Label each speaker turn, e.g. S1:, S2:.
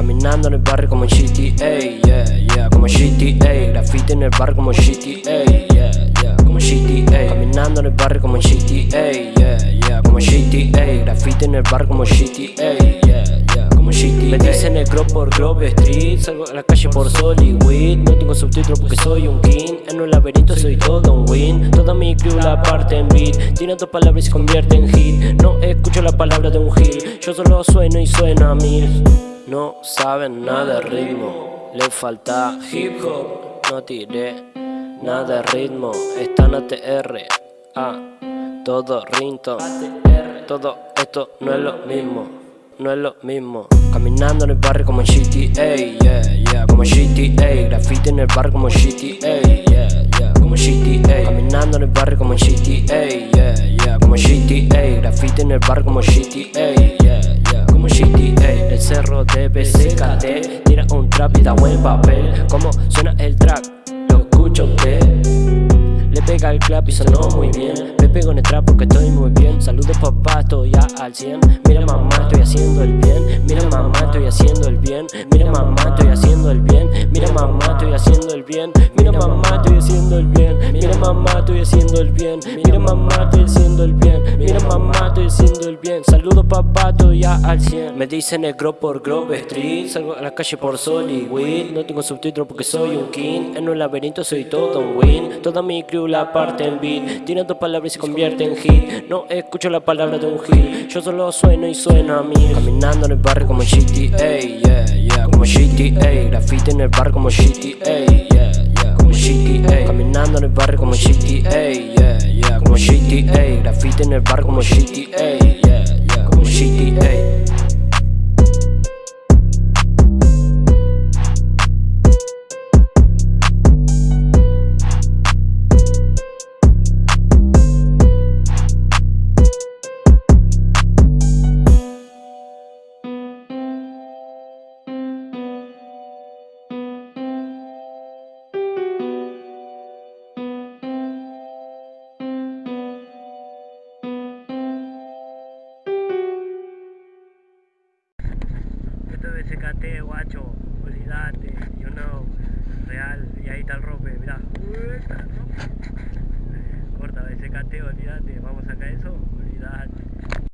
S1: Caminando en el barrio como GTA, yeah, yeah Como GTA, graffiti en el barrio como GTA, yeah, yeah Como GTA, caminando en el barrio como GTA, yeah, yeah Como GTA, graffiti en el barrio como GTA, yeah, yeah Como GTA Me dicen negro por Grove Street Salgo a la calle por Solid No tengo subtítulos porque soy un king En un laberinto soy todo un win. Toda mi crew la parte en beat Tiene dos palabras y se convierte en hit. No escucho la palabra de un hit Yo solo sueno y suena a mil no saben nada de ritmo, le falta hip hop, no tiré nada de ritmo, están ATR, A, todo rinto, todo esto no es lo mismo, no es lo mismo. Caminando en el barrio como en GTA, yeah, yeah, como GTA, graffiti en el barrio como GTA, yeah, yeah, como GTA, caminando en el barrio como en GTA, yeah, yeah, como GTA, graffiti en el barrio como GTA, yeah, yeah, como GTA, el cerro de BCKT Tira un trap y da buen papel. Como suena el track, lo escucho que Pega el clap y sonó muy bien. Me pego en el trap porque estoy muy bien. Saludos papá, estoy ya al 100 Mira mamá, estoy haciendo el bien. Mira mamá, estoy haciendo el bien. Mira mamá, estoy haciendo el bien. Mira mamá, estoy haciendo el bien. Mira mamá, estoy haciendo el bien. Mira mamá, estoy haciendo el bien. Mira mamá, estoy haciendo el bien. Mira mamá, estoy haciendo el bien. Saludos papá, estoy ya al 100 Me dicen negro por Grove Street. Salgo a la calle por Solid No tengo subtítulos porque soy un king. En un laberinto soy todo un win. Toda mi crew la parte en beat. Tiene dos palabras y se convierte en hit. No escucho la palabra de un hit Yo solo sueno y sueno a mí. Caminando en el barrio como GTA, yeah, yeah. Como GTA, graffiti en el barrio como GTA, yeah, yeah. Como GTA, caminando en el barrio como GTA, yeah, yeah. Como GTA, graffiti en el barrio como GTA,
S2: BCKT, guacho, olvídate, you know, real, y ahí está el rope, mirá. Corta BCKT, olvídate, vamos a sacar eso, olvídate.